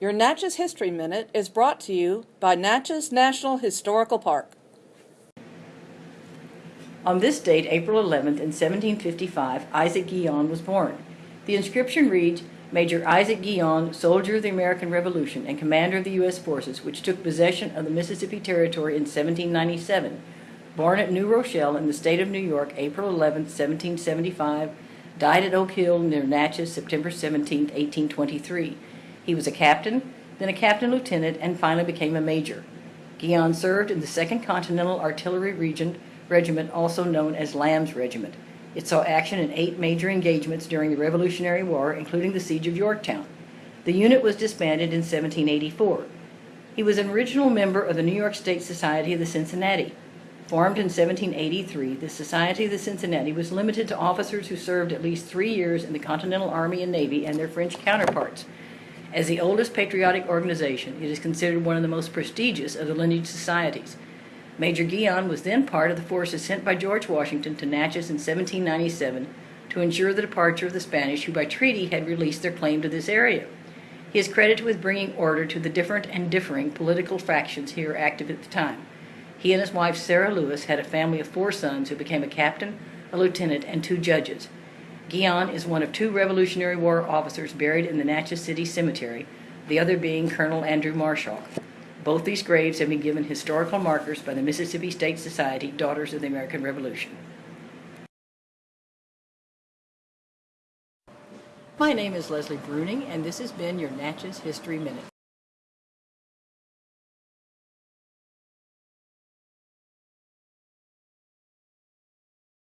Your Natchez History Minute is brought to you by Natchez National Historical Park. On this date, April 11th, in 1755, Isaac Guion was born. The inscription reads, Major Isaac Guion, soldier of the American Revolution and commander of the U.S. forces which took possession of the Mississippi Territory in 1797. Born at New Rochelle in the state of New York, April 11, 1775, died at Oak Hill near Natchez, September 17, 1823. He was a captain, then a captain lieutenant, and finally became a major. Guion served in the 2nd Continental Artillery Regiment, also known as Lamb's Regiment. It saw action in eight major engagements during the Revolutionary War, including the Siege of Yorktown. The unit was disbanded in 1784. He was an original member of the New York State Society of the Cincinnati. Formed in 1783, the Society of the Cincinnati was limited to officers who served at least three years in the Continental Army and Navy and their French counterparts. As the oldest patriotic organization, it is considered one of the most prestigious of the lineage societies. Major Guion was then part of the forces sent by George Washington to Natchez in 1797 to ensure the departure of the Spanish who by treaty had released their claim to this area. He is credited with bringing order to the different and differing political factions here active at the time. He and his wife Sarah Lewis had a family of four sons who became a captain, a lieutenant, and two judges. Guion is one of two Revolutionary War officers buried in the Natchez City Cemetery, the other being Colonel Andrew Marshall. Both these graves have been given historical markers by the Mississippi State Society Daughters of the American Revolution. My name is Leslie Bruning, and this has been your Natchez History Minute.